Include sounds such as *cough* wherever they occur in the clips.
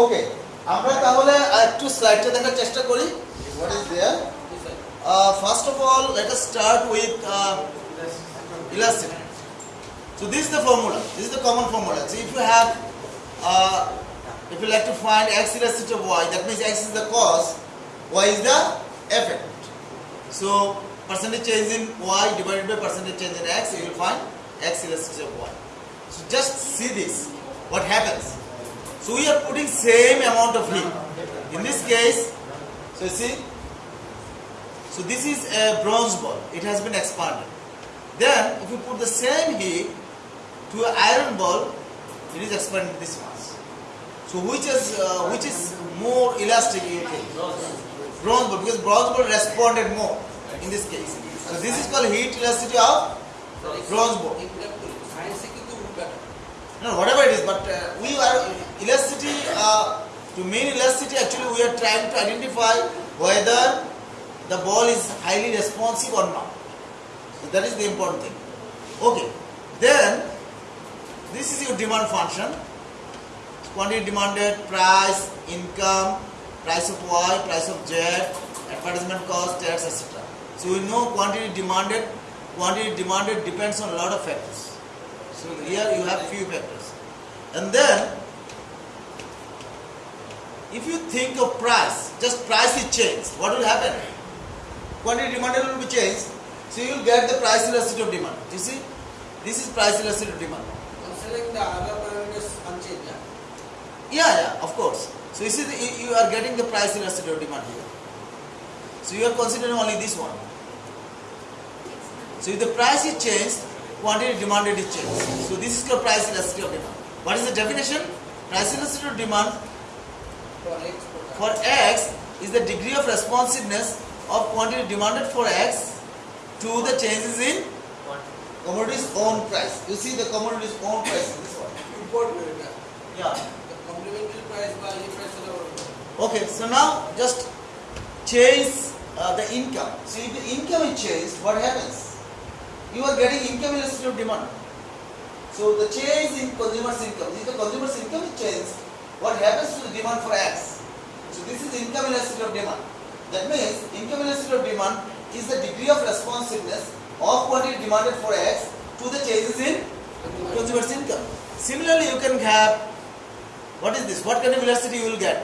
ওকে আমরা তাহলে একটু স্লাইডটা দেখার চেষ্টা করি what is there first of all let us start with elasticity so this is the formula this is the common formula so if you have uh, if you like to find x elasticity of y that means x is the cause y is the effect so percentage change in y divided by percentage change in x you will find x elasticity of y so just see this what happens So we are putting same amount of heat. In this case, so see, so this is a bronze ball. It has been expanded. Then, if you put the same heat to an iron ball, it is expanded this much. So which is uh, which is more elastic? Bronze ball because bronze ball responded more in this case. So this is called heat elasticity of bronze ball no, whatever it is, but uh, we are elasticity, uh, to mean elasticity actually we are trying to identify whether the ball is highly responsive or not. So that is the important thing. Okay, then this is your demand function. Quantity demanded, price, income, price of Y, price of Z, advertisement cost, tax, etc. So we know quantity demanded, quantity demanded depends on a lot of factors. So here you have few factors. And then if you think of price, just price is changed, what will happen? Quantity demanded will be changed. So you will get the price elasticity of demand. You see? This is price elasticity of demand. considering the other parameters unchanged yeah? Yeah, yeah, of course. So you see, the, you- are getting the price elasticity of demand here. So you are considering only this one. So if the price is changed, quantity demanded is changed. So this is called price elasticity of demand. What is the definition? Price elasticity to demand for x is the degree of responsiveness of quantity demanded for x to the changes in commodity's own price. You see the commodity's own price in this one. Import. Yeah. Okay, so now just change uh, the income. So if the income is changed, what happens? You are getting income elasticity of demand. So the change in consumer's income, if the consumer's income is changed, what happens to the demand for X? So this is income elasticity of demand. That means income elasticity of demand is the degree of responsiveness of quantity demanded for X to the changes in consumer's income. Similarly, you can have what is this? What kind of elasticity you will get?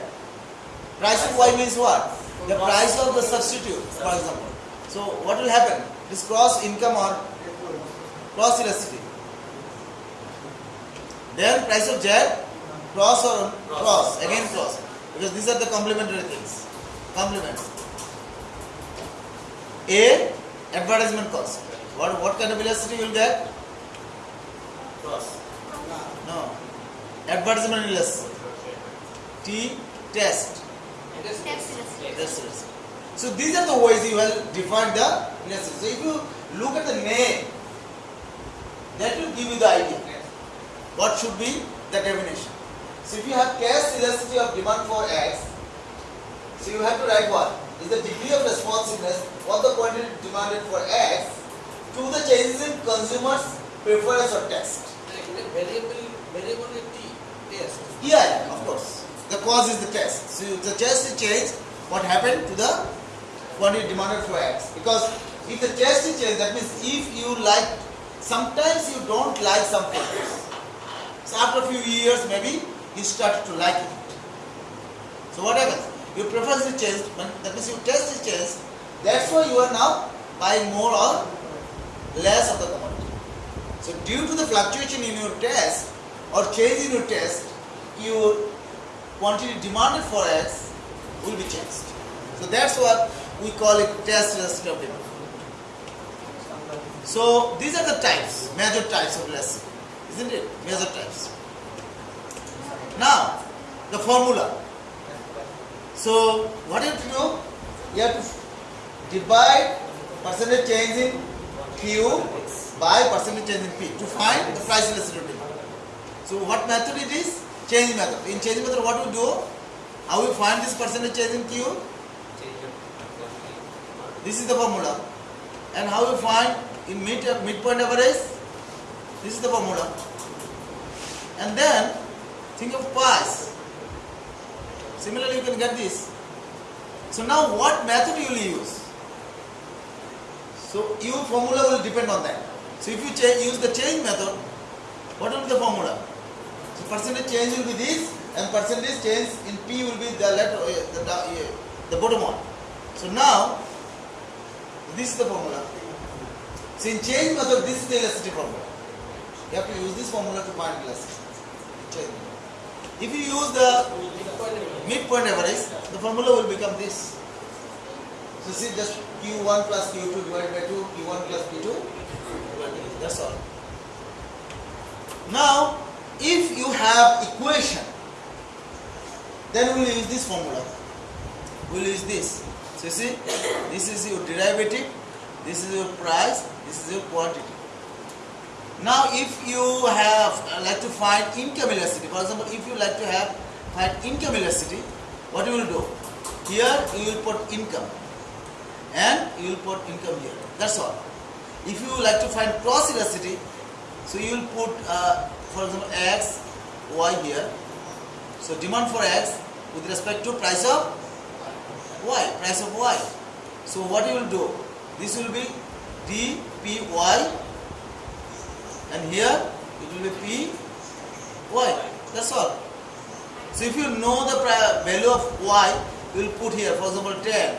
Price of Y means what? The price of the substitute, for example. So what will happen? This cross income or cross elasticity. Then price of Z, cross or cross, again cross. Because these are the complementary things. Complements. A, advertisement cost. What, what kind of elasticity you will get? Cross. No. Advertisement elasticity. T, test. it is Tax elasticity. So these are the ways you will define the elasticity. So if you look at the name, that will give you the idea. What should be the definition? So if you have cash elasticity of demand for X, so you have to write what? Is the degree of responsiveness of the quantity demanded for X to the changes in consumers' preference or taste. Variable, variability test. Yeah, of course. The cause is the test. So the test is changed. What happened to the quantity demanded for X? Because if the test is changed, that means if you like, sometimes you don't like some. So after a few years, maybe you start to like it. So what happens? Your preference is changed, that means your taste is changed. Why you are now buying more or less of the commodity. So due to the fluctuation in your taste or change in your taste, your quantity demanded for X will be changed. So that's what we call it test elasticity demand. So these are the types, major types of elasticity, isn't it? Major types. Now, the formula. So what you have to do? You have to divide percentage change in Q by percentage change in P to find the price elasticity. So what method it is? Change method. In change method what we do? How we find this percentage change in Q? This is the formula. And how we find in mid midpoint average? This is the formula. And then think of price. Similarly, you can get this. So now what method you will use? So U formula will depend on that. So if you change, use the change method, what will be the formula? So percentage change will be this and percentage change in P will be the letter, uh, the, the, uh, the bottom one. So now, this is the formula. So in change method, this is the elasticity formula. You have to use this formula to find elasticity. If you use the midpoint average, the formula will become this. So see just Q1 plus Q2 divided by 2, Q1 plus Q2, That's all. Now, if you have equation, then we will use this formula. We will use this. So you see, this is your derivative, this is your price, this is your quantity. Now, if you have uh, like to find income elasticity, for example, if you like to have find income elasticity, what you will do? Here you will put income, and you will put income here. That's all. If you like to find cross elasticity, so you will put, uh, for example, x, y here. So demand for x with respect to price of y, price of y. So what you will do? This will be dpy and here it will be p y. That's all. So if you know the value of y, you will put here, for example, 10.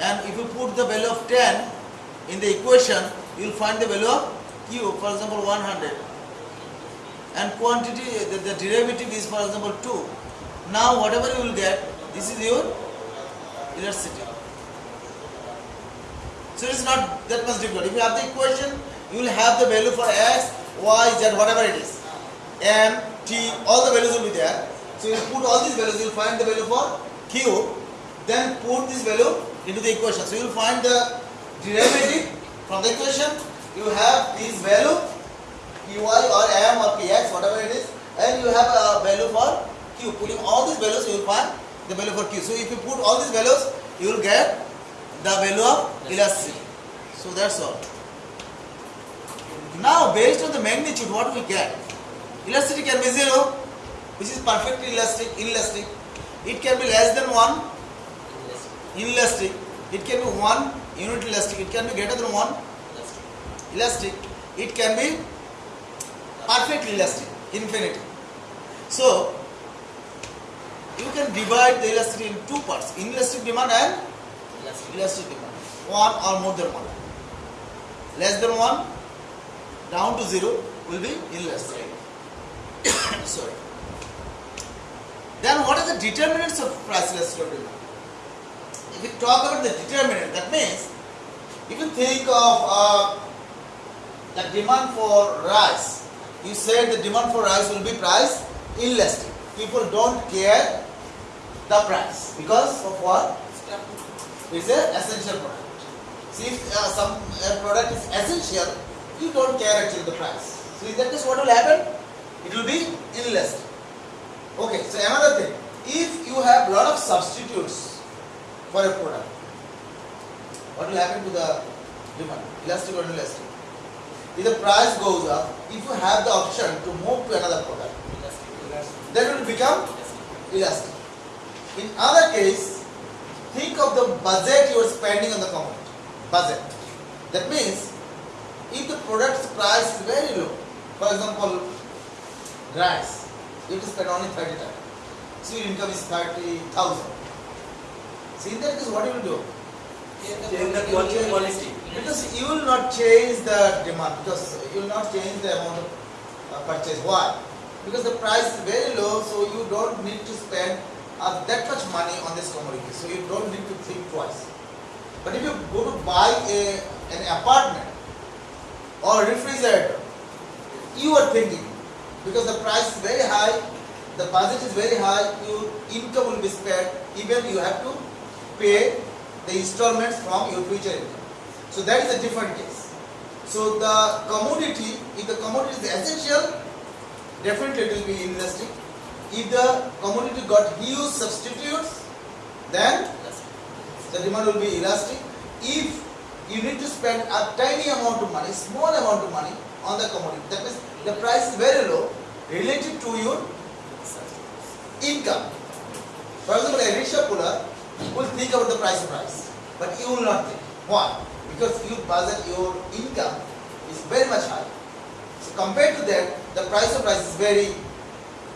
And if you put the value of 10 in the equation, you will find the value of q, for example, 100. And quantity, the, the derivative is, for example, 2. Now, whatever you will get, this is your elasticity. So it is not that much difficult. If you have the equation, you will have the value for x, y, z, whatever it is. M, T, all the values will be there. So you put all these values, you will find the value for Q, then put this value into the equation. So you will find the derivative from the equation. You have this value, Py or M or Px, whatever it is, and you have a value for Q. Putting all these values, you will find the value for Q. So if you put all these values, you will get the value of elasticity. So that's all. Now, based on the magnitude, what we get? Elasticity can be zero, which is perfectly elastic, inelastic. It can be less than one, inelastic. It can be one unit elastic. It can be greater than one elastic. It can be perfectly elastic, infinity. So, you can divide the elasticity in two parts: inelastic demand and elastic demand. One or more than one. Less than one, down to zero will be inelastic. *coughs* Sorry. Then what are the determinants of price elasticity? If we talk about the determinant, that means if you think of uh, the demand for rice, you said the demand for rice will be price inelastic. People don't care the price because of what? It's an essential product. See, if uh, some uh, product is essential, you don't care actually the price. So in that case, what will happen? It will be inelastic. Okay, so another thing, if you have a lot of substitutes for a product, what will happen to the demand? Elastic or inelastic? If the price goes up, if you have the option to move to another product, then it will become elastic. In other case, think of the budget you are spending on the commodity. Budget. That means, if the product's price is very low, for example, rice, it is spend only 30 times. So your income is 30,000. So in that case, what you will do? Change the quality. Because you will not change the demand, because you will not change the amount of uh, purchase. Why? Because the price is very low, so you don't need to spend uh, that much money on this commodity. So you don't need to think twice. But if you go to buy a, an apartment or refrigerator, you are thinking because the price is very high, the budget is very high, your income will be spent, even you have to pay the installments from your future income. So that is a different case. So the commodity, if the commodity is essential, definitely it will be inelastic. If the commodity got huge substitutes, then the demand will be elastic. If you need to spend a tiny amount of money, small amount of money on the commodity, that means the price is very low related to your income, For example, a rickshaw puller will think about the price of rice, but you will not think. Why? Because you budget, your income is very much high. So compared to that, the price of rice is very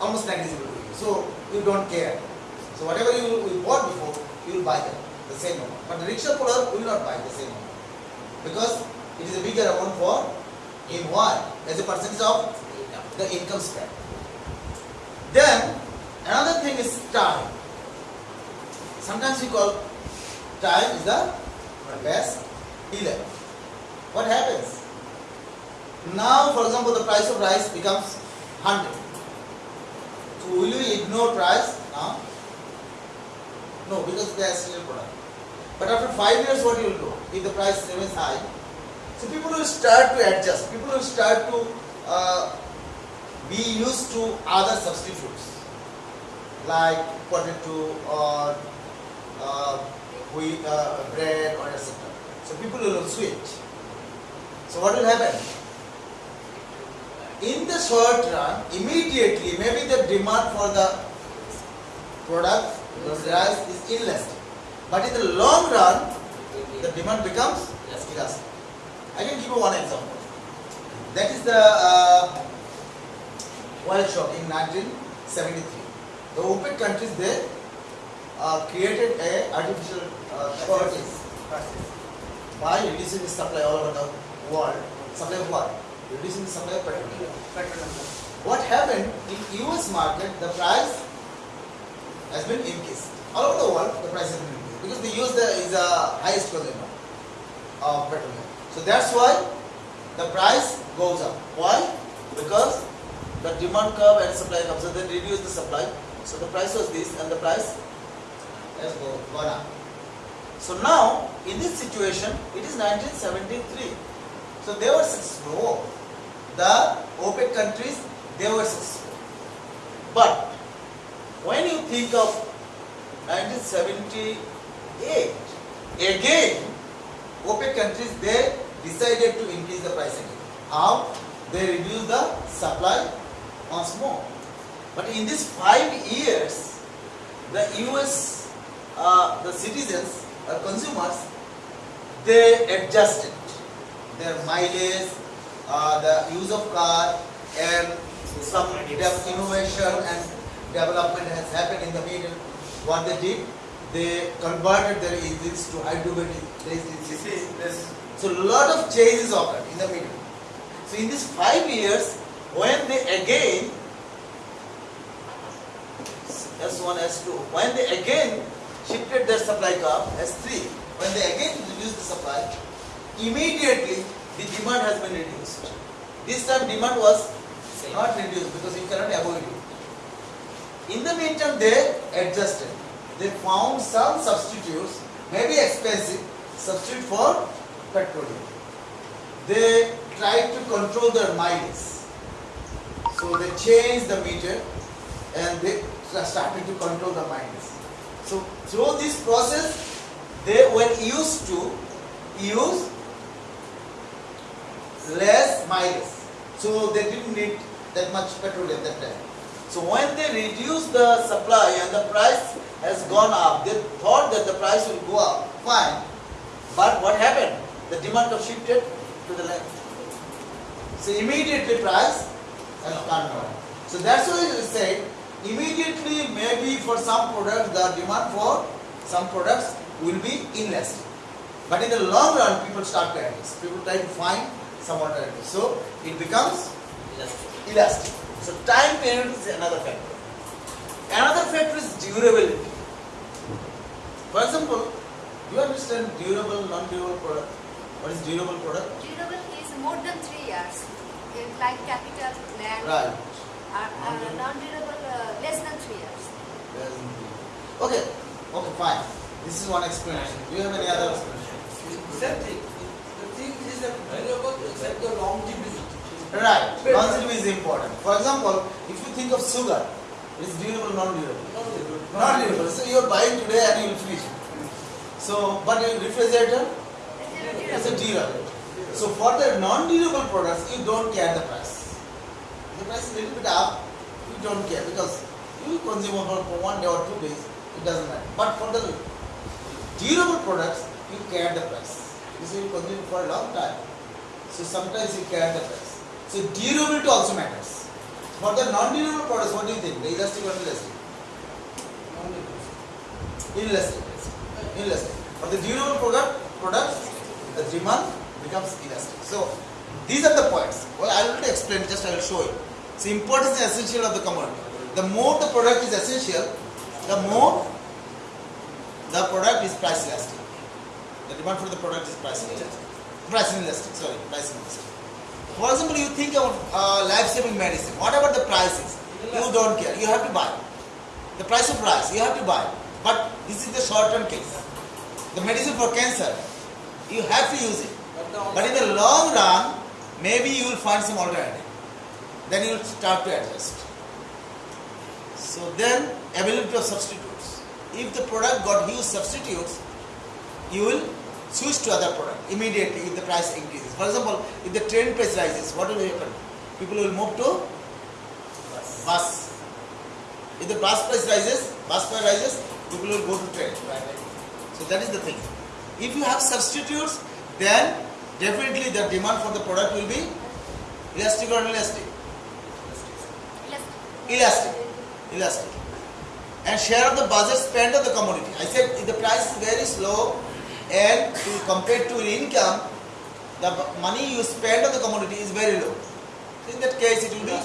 almost negligible. So you don't care. So whatever you, you bought before, you will buy that the same amount. But the rickshaw puller will not buy the same amount because it is a bigger amount for him. Why? As a percentage of the income spread. Then another thing is time. Sometimes we call time is the best dealer. What happens? Now, for example, the price of rice becomes 100. So will you ignore price now? No, because they are still product. But after five years, what you will do? If the price remains high, so people will start to adjust. People will start to uh, be used to other substitutes like potato or uh, wheat, uh, bread or etc. So people will switch. So what will happen? In the short run, immediately maybe the demand for the product, the rice is inelastic. But in the long run, the demand becomes elastic. I can give you one example. That is the uh, oil shock in 1973. The OPEC countries there uh, created a artificial uh, shortage by reducing the supply all over the world. Supply of what? Reducing the supply of petroleum. What happened in US market? The price has been increased. All over the world, the price has been increased because the US is uh, the highest consumer of uh, petroleum. So that's why the price goes up. Why? Because the demand curve and supply curve. So they reduce the supply. So the price was this and the price has go- gone up. So now in this situation it is 1973. So they were successful. The OPEC countries they were successful. But when you think of 1978 again OPEC countries they decided to increase the price again. How? They reduce the supply once more. But in these five years, the US, uh, the citizens or consumers, they adjusted their mileage, uh, the use of car, and some innovation and development has happened in the middle. What they did, they converted their engines to hydrogen engines. So a lot of changes occurred in the middle. So in these five years, when they again S1, S2, when they again shifted their supply curve S3, when they again reduced the supply, immediately the demand has been reduced. This time demand was not reduced because you cannot avoid it. In the meantime, they adjusted. They found some substitutes, maybe expensive, substitute for petroleum. They tried to control their mileage. So they changed the meter and they started to control the mileage. So through this process, they were used to use less mileage. So they didn't need that much petroleum at that time. So when they reduce the supply and the price has gone up, they thought that the price will go up. Fine. But what happened? The demand was shifted to the left. So immediately price has gone down. So that's why we said immediately maybe for some products the demand for some products will be inelastic. But in the long run people start to adjust. People try to find some alternative. So it becomes elastic. So time period is another factor. Another factor is durability. For example, do you understand durable, non-durable product? What is durable product? Durable is more than three years, like capital, land, Right. are, are non-durable uh, less than three years. Okay, okay, fine. This is one explanation. Do you have any other explanation? Same thing. The thing is that variable except the longevity. Right. Longevity is important. For example, if you think of sugar, it's durable, non-durable. Non-durable. So you are buying today and you will finish it. So, but in refrigerator, it's a durable. So for the non-durable products, you don't care the price. The price is a little bit up, you don't care because you consume for for one day or two days, it doesn't matter. But for the durable products, you care the price. You This will continue for a long time. So sometimes you care the price. So durability also matters. For the non-durable products, what do you think? The elastic or inelastic? Inelastic. Inelastic. For the durable product, products, the demand becomes elastic. So these are the points. Well, I will explain. Just I will show you. So importance and essential of the commodity. The more the product is essential, the more the product is price elastic. The demand for the product is price elastic. Price inelastic. Sorry, price inelastic. For example, you think of uh, life-saving medicine. What about the prices? You don't care. You have to buy. The price of rice, you have to buy. But this is the short-term case. The medicine for cancer, you have to use it. But in the long run, maybe you will find some alternative. Then you will start to adjust. So then, availability of substitutes. If the product got huge substitutes, you will switch to other product immediately if the price increases. For example, if the train price rises, what will happen? People will move to bus. If the bus price rises, bus fare rises, people will go to train. So that is the thing. If you have substitutes, then definitely the demand for the product will be elastic or inelastic? Elastic. Elastic. Elastic. And share of the budget spent on the commodity. I said if the price is very slow and to compared to income, the b- money you spend on the commodity is very low. So in that case, it will be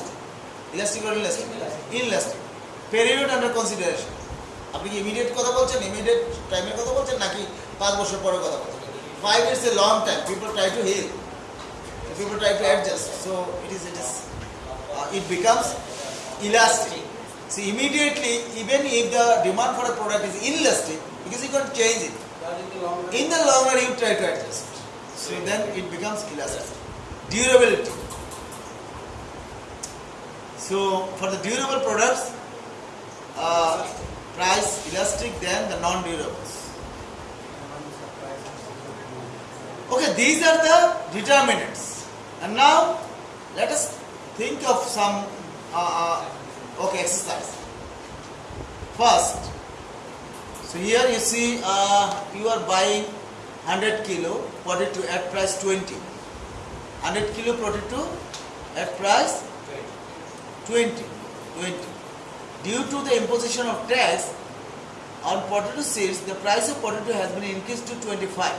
elastic or inelastic? Inelastic. Period under consideration. আপনি কি immediate কথা বলছেন immediate টাইমের কথা বলছেন নাকি পাঁচ বছর পরে কথা বলছেন five years A long time people try to hill people try to adjust so it is it is uh, it becomes elastic see immediately even if the demand for a product is inelastic because you can't change it in the long run you try to adjust so then it becomes elastic durability so for the durable products uh, price elastic than the non-durables Okay, these are the determinants. And now let us think of some uh, uh, okay exercise. First, so here you see uh, you are buying 100 kilo potato at price 20. 100 kilo potato at price 20. 20. Due to the imposition of tax on potato seeds, the price of potato has been increased to 25.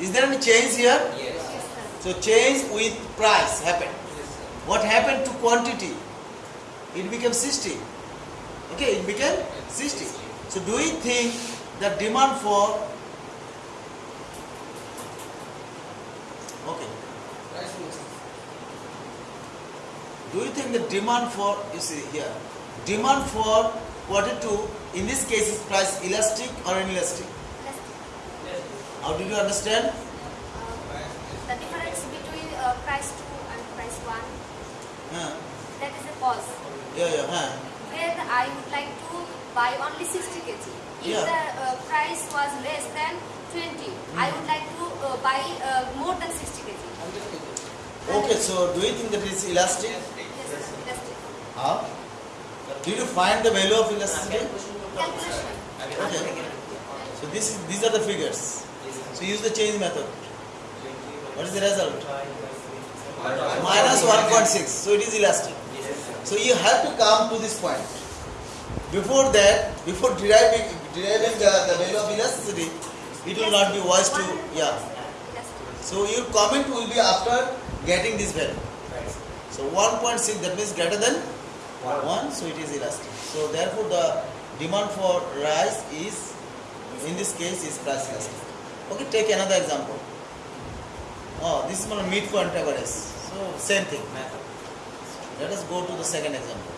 Is there any change here? Yes. Yes. So change with price happened. Yes, What happened to quantity? It became 60. Okay, it became 60. So do we think the demand for okay. Do you think the demand for you see here demand for potato in this case is price elastic or inelastic? Elastic. How did you understand? Uh, the difference between uh, price 2 and price 1, Huh. that is a cause. Yeah, yeah, huh. Then I would like to buy only 60 kg. If Yeah. the uh, price was less than 20, I would like to uh, buy uh, more than 60 kg. Okay, so do you think that is elastic? Yes. Elastic. How? Did you find the value of elasticity? Calculation. Okay. So this is these are the figures. So use the change method. What is the result? Minus 1.6. So it is elastic. So you have to come to this point. Before that, before deriving deriving the, the value of elasticity, it will not be wise to yeah. So your comment will be after getting this value. So 1.6 that means greater than 1 so it is elastic. So therefore the demand for rice is in this case is price elastic. Okay take another example. Oh this is my meat for antagonist. So same thing. Let us go to the second example.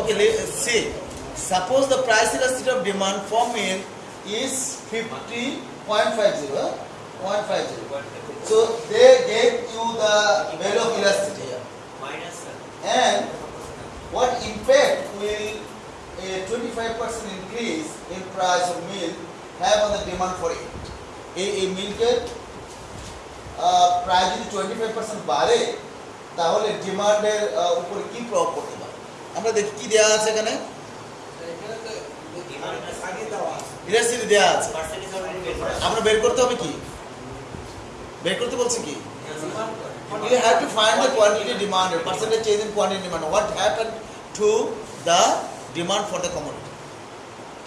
Okay let's see. Suppose the price elasticity of demand for milk is 50.50. 0.50. So they gave you the value of elasticity And what impact will a 25% increase in price of milk have on the demand for it? এই এই মিল্কের প্রায় যদি twenty five percent বাড়ে, তাহলে ডিমান্ডের উপরে কি প্রভাব পড়তে পারে? আমরা দেখি কি দেওয়া আছে এখানে? আগে দেওয়া আছে। আমরা বের করতে হবে কি? বের করতে বলছি কি? You have to find the quantity demanded, percentage change in quantity demand. What happened to the demand for the commodity?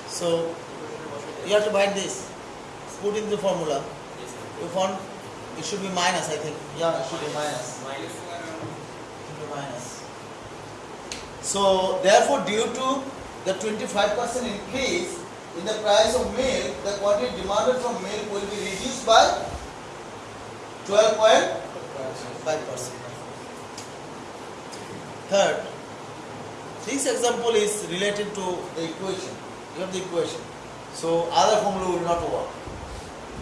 So you have to find this. Put in the formula. You found it should be minus, I think. Yeah, it should be minus. Should be minus. So therefore, due to the 25% increase in the price of milk, the quantity demanded from milk will be reduced by 12. 5%. Third, this example is related to the equation, You have the equation. So other formula will not work.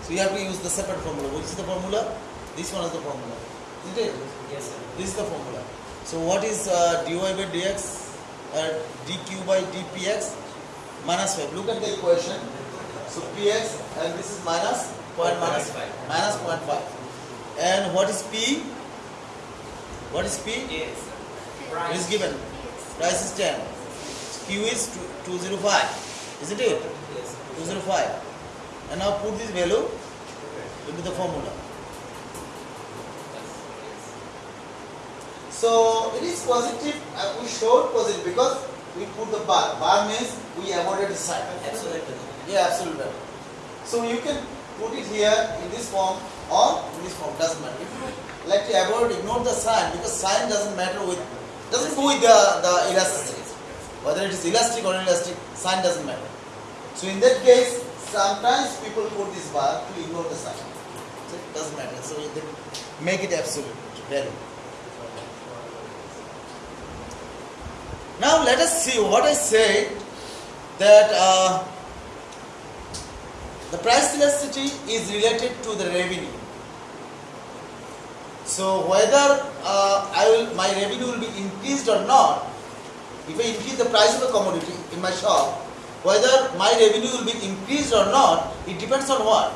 So you have to use the separate formula. Which is the formula? This one is the formula. Is it? Yes, sir. This is the formula. So what is uh, dy by dx? Uh, dq by dpx minus 5. Look at the equation. So px and this is minus point minus 5. Minus 0.5. And what is P? What is P? Yes. Price. It is given. Price is 10. Q is 205. Isn't it? Yes. 205. And now put this value into the formula. So it is positive positive. we showed positive because we put the bar. Bar means we avoided the sign. Absolutely. Yeah, absolutely. So you can put it here in this form or in this form, doesn't matter. You like avoid, ignore the sign because sign doesn't matter with, doesn't go with the, the elasticity. Whether it is elastic or inelastic, sign doesn't matter. So in that case, sometimes people put this bar to ignore the sign. So it doesn't matter. So can make it absolute value. Now let us see what I said that uh, the price elasticity is related to the revenue. So whether uh, I will my revenue will be increased or not, if I increase the price of a commodity in my shop, whether my revenue will be increased or not, it depends on what?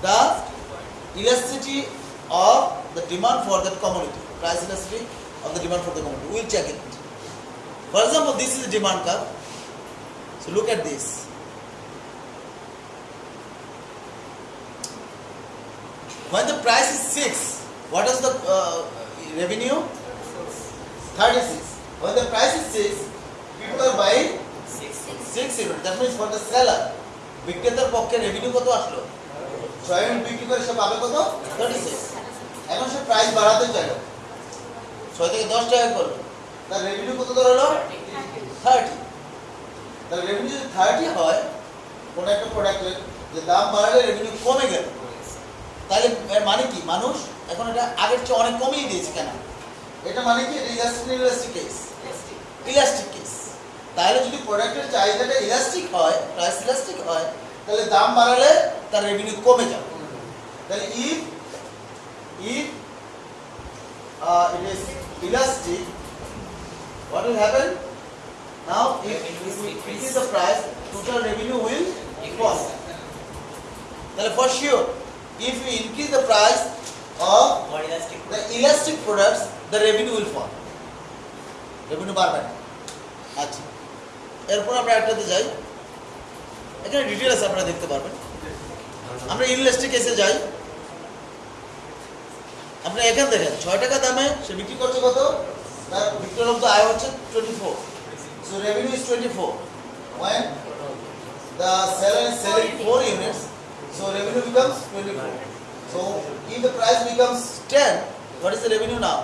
The elasticity of the demand for that commodity. Price elasticity of the demand for the commodity. We'll check it. For example, this is the demand curve. So look at this. When the price is 6, what is the uh, revenue? 36. When the price is 6, people are buying six 6 units. That means for the seller, বিক্রেতার পক্ষে revenue কত আসলো? ছয় unit বিক্রি করে সে পাবে কত? Thirty six এখন সে প্রাইস বাড়াতে চাইলো। ছয় থেকে দশ টাকা করল। তার রেভিনিউ কত দাঁড়াল থার্টি তার রেভিনিউ যদি থার্টি হয় কোনো একটা প্রোডাক্টের যে দাম বাড়ালে রেভিনিউ কমে গেল। তাহলে এর মানে কি? মানুষ এখন এটা আগের চেয়ে অনেক কমিয়ে দিয়েছে কেন? এটা মানে কি? Elastic elastic case elastic case তাহলে যদি প্রোডাক্টের চাহিদাটা ইলাস্টিক হয় প্রাইস ইলাস্টিক হয় তাহলে দাম বাড়ালে তার রেভিনিউ কমে যাবে। তাহলে if if it is elastic what will happen? Now if we increase. increase. the price total revenue will fall. তাহলে for sure if we increase the price of elastic the elastic products the revenue will fall. Revenue বাড়বে না। আচ্ছা। এরপর আমরা একটাতে যাই। এখানে details আপনারা দেখতে পারবেন। আমরা ইনলাস্টিক কেসে যাই। আপনি এখান দেখেন ছয় টাকা দামে সে বিক্রি করছে কত? তার বিক্রয়লব্ধ আয় হচ্ছে twenty four so revenue is twenty four when the seller is selling four units so revenue becomes 24 so if the price becomes 10 what is the revenue now?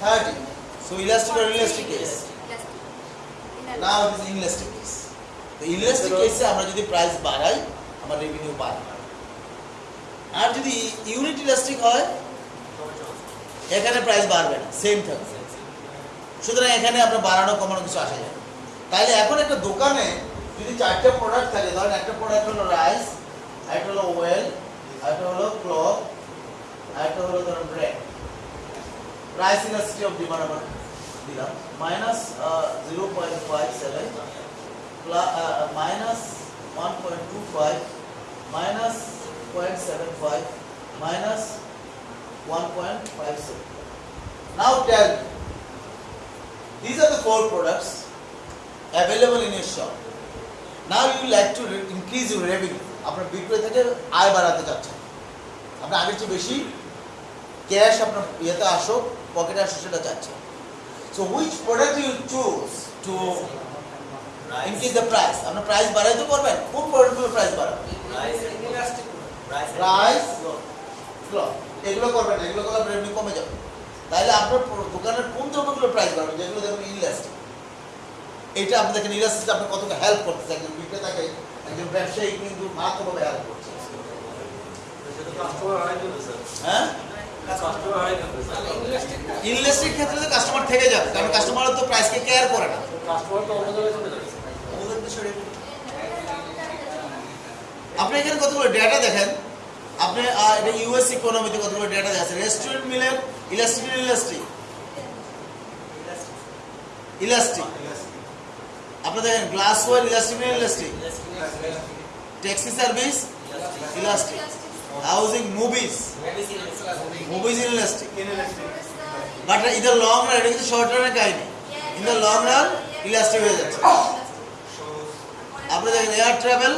30 so elastic or inelastic case? Now it is inelastic case. The inelastic case আমরা যদি price বাড়াই আমার revenue বাড়ে। আর যদি unit elastic হয় এখানে price বাড়বে না। সেম থাকবে সুতরাং এখানে আপনার বাড়ানো কমানো কিছু আসে যায় না। তাইলে এখন একটা দোকানে যদি চারটে প্রোডাক্ট থাকে ধরেন একটা প্রোডাক্ট হলো রাইস একটা হলো ওয়েল একটা হলো ক্লথ একটা হলো ধরুন ব্রেড প্রাইস ইলাস্ট্রি অফ ডিমান্ড আমরা দিলাম minus zero point five seven minus one point two five minus point seven five minus one point five seven now tell These are the four products available in your shop. Now you like to increase your revenue আপনার বিক্রয় থেকে আয় বাড়াতে চাচ্ছেন। আপনি আগের চেয়ে বেশি ক্যাশ আপনার ইয়েতে আসো পকেটে আসো সেটা চাচ্ছেন। So which product you choose to increase the price আপনার প্রাইস বাড়াইতে পারবেন কোন প্রোডাক্টগুলো প্রাইস বাড়াবেন? ইলাস্টিক প্রাইস এগুলো করবেন এগুলো করলে রেভিনিউ কমে যাবে। তাহলে আপনার দোকানের কোন দ্রব্যগুলো প্রাইস বাড়বে যেগুলো দেখবেন ইনলাস্টিক এইটা আপনাদেরকে ইনলাস্টিক আপনার কতটা হেল্প করতেছে, একজন বিক্রেতাকে একজন ব্যবসায়ী কিন্তু মারাত্মকভাবে হেল্প করছে। হ্যাঁ? ইলাস্টিক ক্ষেত্রে তো কাস্টমার থেকে যাবে কারণ কাস্টমার তো প্রাইসকে কেয়ার করে না। আপনি এখানে কতগুলো ডেটা দেখেন? আপনি এটা ইউএস ইকোনমিতে কতগুলো ডেটা আছে রেস্টুরেন্ট মিলের ইলাস্টিক ইলাস্টিক ইলাস্টিক আপনি দেখেন glassware elastic elastic taxi service? Elastic. Housing movies. Movies in elastic. But in the long run it is short run kind. In the long run elastic হয়ে যাচ্ছে আপনি দেখেন air travel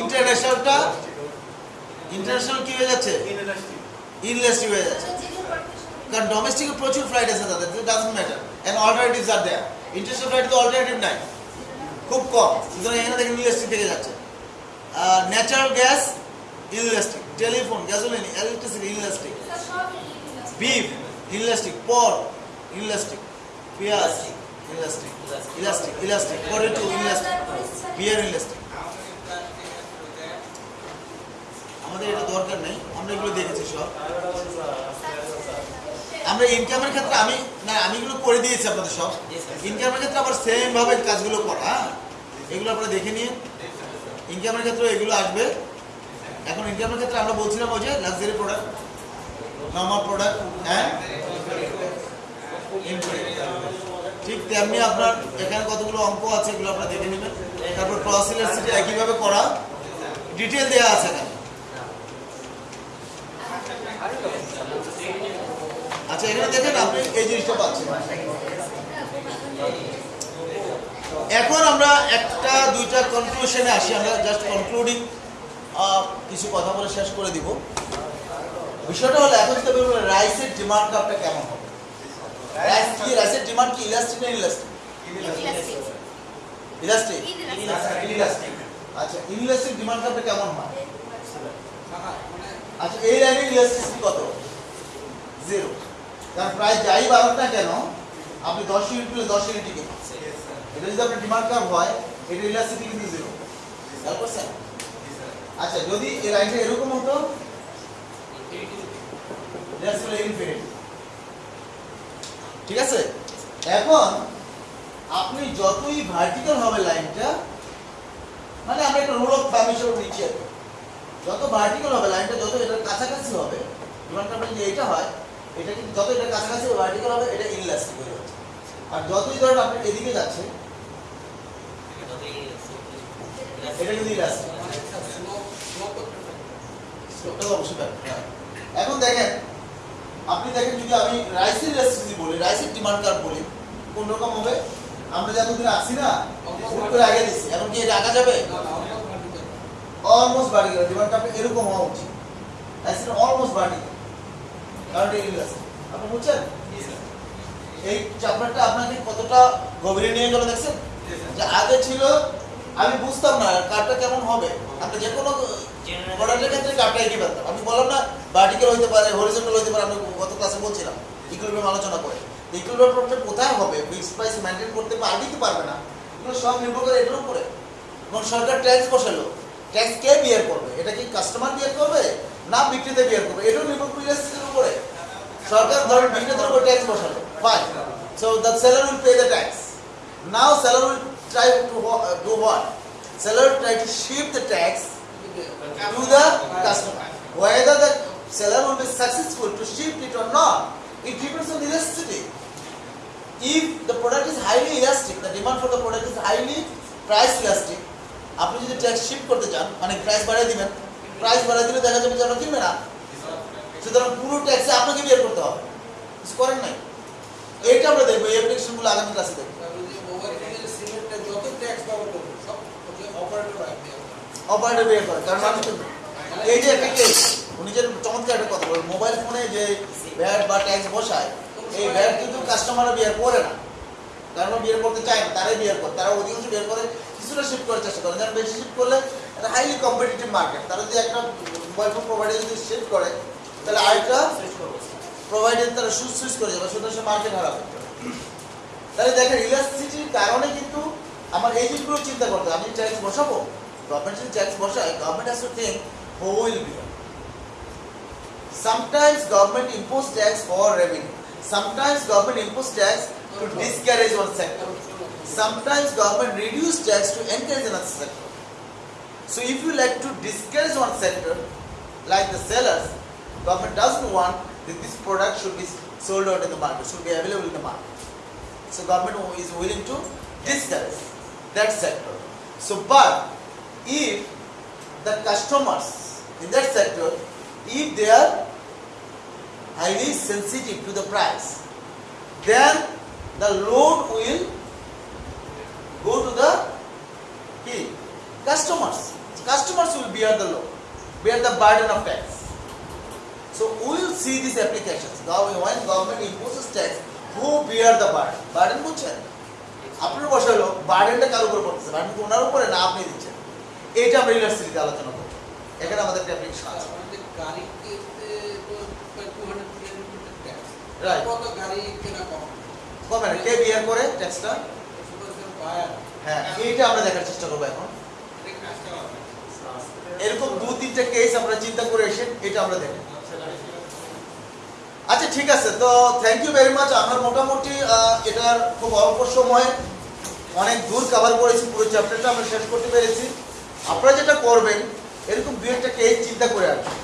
ইন্টারন্যাশনালটা international কি হয়ে যাচ্ছে ইনলাস্টিক হয়ে যাচ্ছে কারণ ডোমেস্টিকে প্রচুর ফ্লাইট আছে তাদের doesn't matter and alternatives are there international flight তো অল্টারনেটিভ নাই খুব কম সুতরাং এখানে দেখেন ইনলেস্টিক থেকে যাচ্ছে natural gas inelastic telephone gasoline electricity inelastic beef inelastic পর ইনলেস্টিক পেঁয়াজ inelastic elastic elastic potato inelastic beer inelastic আমাদের এটা দরকার নেই আমরা এগুলো দেখেছি সব আমরা ইনকামের ক্ষেত্রে আমি না আমি এগুলো করে দিয়েছি আপনাদের সব। ইনকামের ক্ষেত্রে আবার সেম ভাবে কাজগুলো করা হ্যাঁ? এগুলো আপনারা দেখে নিন। ইনকামের ক্ষেত্রে এগুলো আসবে। এখন ইনকামের ক্ষেত্রে আমরা বলছিলাম ওই যে লাক্সারি প্রোডাক্ট নর্মাল প্রোডাক্ট হ্যাঁ? ঠিক তেমনি আপনার এখানে কতগুলো অঙ্ক আছে এগুলো আপনারা দেখে নেবেন। তারপর ক্রস ইলাস্টিটি একইভাবে করা। ডিটেল দেওয়া আছে এখানে। আচ্ছা এখানে দেখেন আপনি এই জিনিসটা পাচ্ছেন এখন আমরা একটা দুইটা কনক্লুশনে আসি আমরা জাস্ট কনক্লুডিং কিছু কথা বলে শেষ করে দিব। বিষয়টা হলো এখন তো বলব রাইসের ডিমান্ড আপটা কেমন হবে? রাইস কি রাইসের ডিমান্ড কি ইলাস্টিক না ইলাস্টিক ইলাস্টিক ইলাস্টিক আচ্ছা ইলাস্টিক ডিমান্ড আপটা কেমন হয়? আচ্ছা এই লাইনের ইলাস্টিসিটি কত? জিরো কারণ প্রায় যাই বাড়ুক না কেন আপনি দশ ইউনিট পেলে দশ ইউনিটই কিনুন এটা যদি আপনার ডিমান্ড কার্ভ হয় এটা ইলাস্টিসিটি কিন্তু জিরো খেয়াল করছেন আচ্ছা যদি এই লাইনটা এরকম হতো ঠিক আছে? এখন আপনি যতই ভার্টিক্যাল হবে লাইনটা মানে আমরা একটা রোল অফ থাম হিসেবে নিচ্ছি যত ভার্টিক্যাল হবে লাইনটা যত এটার কাছাকাছি হবে ডিমান্ড কার্ভ যদি এটা হয় এটা কিন্তু যত এটা কাছাকাছি ভার্টিক্যাল হবে, এটা ইনলাস্টিক হয়ে আর যতই ধরেন আপনি এদিকে যাচ্ছে। হ্যাঁ। এখন দেখেন, আপনি দেখেন যদি আমি রাইসের ইলাস্টিসিটি বলি রাইসের ডিমান্ড কার্ভ বলি, কোন রকম হবে? আমরা যতদিন আসছি না হুট করে আগে দিচ্ছি। এখন কি আঁকা যাবে? না না অলমোস্ট ভার্টিক্যাল ডিমান্ড কার্ভ এরকম হওয়া উচিত। অলমোস্ট ভার্টিক্যাল কারণ এটা ইলাস্টিক আপনি বুঝছেন? এই চ্যাপ্টারটা আপনাকে কতটা গভীরে নিয়ে গেল দেখছেন? যে আগে ছিল আমি বুঝতাম না কার্ডটা কেমন হবে। আপনি যে কোনো প্রোডাক্টের ক্ষেত্রে কার্ডটা এঁকে ফেলতাম। আমি বললাম না ভার্টিক্যাল হইতে পারে হরিজন্টাল হইতে পারে আমি গত ক্লাসে বলছিলাম ইকুইলিব্রিয়াম আলোচনা করে। ইকুইলিব্রিয়াম প্রবলেম কোথায় হবে? ফিক্সড প্রাইস মেনটেন করতে পারবে আর পারবে না? এগুলো সব নির্ভর করে এটার উপরে। এবং সরকার ট্যাক্স বসালো। ট্যাক্স কে বিয়ার করবে? এটা কি কাস্টমার বিয়ার করবে? না বিক্রিতে বিয়ার করব। এটাও নির্ভর করে এসির উপরে। সরকার ধরেন বিক্রেতার উপর ট্যাক্স বসাবে fine so the seller will pay the tax now seller will try to do what seller try to shift the tax to the customer whether the seller will be successful to shift it or not it depends on elasticity if the product is highly elastic the demand for the product is highly price elastic আপনি যদি tax shift করতে চান মানে price বাড়িয়ে দেবেন price বাড়িয়ে দিলে দেখা যাবে যেন কিনবে না। সুতরাং পুরো ট্যাক্সে আপনাকে বিয়ার করতে হবে। কিছু করেন নাই। এইটা আমরা দেখব এই অ্যাপ্লিকেশনগুলো আগামী ক্লাসে দেখব। অপারেটর করে কারণ কিন্তু এই যে একটা কেস উনি যে চমৎকার একটা কথা বলেন মোবাইল ফোনে যে ভ্যাট বা ট্যাক্স বসায় এই ভ্যাট কিন্তু কাস্টমাররা বিয়ার করে না। কারণ ওরা বিয়ার করতে চায় না তারাই বিয়ার করে তারা অধিকাংশ বিয়ার করে কিছুটা শিফট করার চেষ্টা করে। যেন বেশি শিফট করলে এটা হাইলি কম্পিটিটিভ মার্কেট তারা যদি একটা মোবাইল ফোন প্রোভাইডার যদি শিফট করে তাহলে আরেকটা প্রোভাইডার তারা সুইচ সুইচ করে যাবে সুতরাং সে মার্কেট হারাবে তাহলে দেখেন ইলাস্ট্রিটির কারণে কিন্তু আমার এই জিনিসগুলো চিন্তা করতে আমি ট্যাক্স বসাবো গভর্নমেন্ট যদি ট্যাক্স বসায় government has to think who will be Sometimes government impose tax for revenue. Sometimes government impose tax to discourage one sector. Sometimes government reduce tax to encourage another sector. So if you like to discourage one sector, like the sellers, government doesn't want that this product should be sold out in the market, should be available in the market. So government is willing to discourage that sector. So but if the customers in that sector, if they are highly sensitive to the price, then the load will go to the key customers. Customers will bear the load, bear the burden of tax. So we will see these applications. When government imposes tax, who bear the burden? Burden বুঝছেন? আপনার বসে হলো বার্ডেনটা কার উপর পড়তেছে? Burden ওনার উপরে না আপনি দিচ্ছেন? এইটা আমরা ইউনিভার্সিটিতে আলোচনা করব। এখানে আমাদের একটা অ্যাপ্লিকেশন আছে। আমাদের গাড়িতে তো প্রায় 200 কিলোমিটার ট্যাক্স Right. কত গাড়ি কেনা কম? না কে বিয়ার করে ট্যাক্সটা হ্যাঁ এইটা আমরা দেখার চেষ্টা করব এখন। এটা এরকম দু, তিনটা কেস আমরা চিন্তা করে এসে এটা আমরা দেখি আচ্ছা ঠিক আছে। তো থ্যাংক ইউ ভেরি মাচ আমরা মোটামুটি এটার খুব অল্প সময়ে, অনেক দূর কভার করেছি পুরো চ্যাপ্টারটা আমরা শেষ করতে পেরেছি। আপনারা যেটা করবেন, এরকম দু, একটা কেস চিন্তা করে আসবেন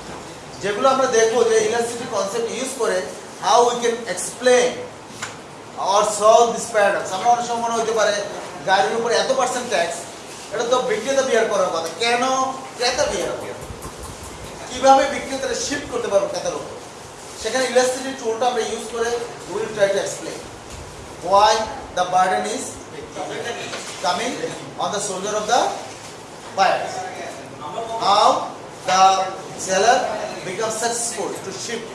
যেগুলো আমরা দেখব যে ইলাস্ট্রিটি কনসেপ্ট ইউজ করে how we can explain or solve this paradox আমরা অনেক সময় মনে হতে পারে, গাড়ির উপরে এত পার্সেন্ট ট্যাক্স এটা তো বিক্রেতা বিয়ার করার কথা কেন ক্রেতা বিয়ার কীভাবে বিক্রেতারা শিফট করতে পারব ক্রেতার উপর সেখানে ইলাস্ট্রিটি টুলটা আমরা ইউজ করে will try to explain why the burden is coming on the shoulder of the buyer how the seller becomes successful to shift.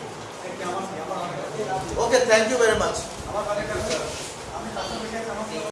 Okay, thank you very much.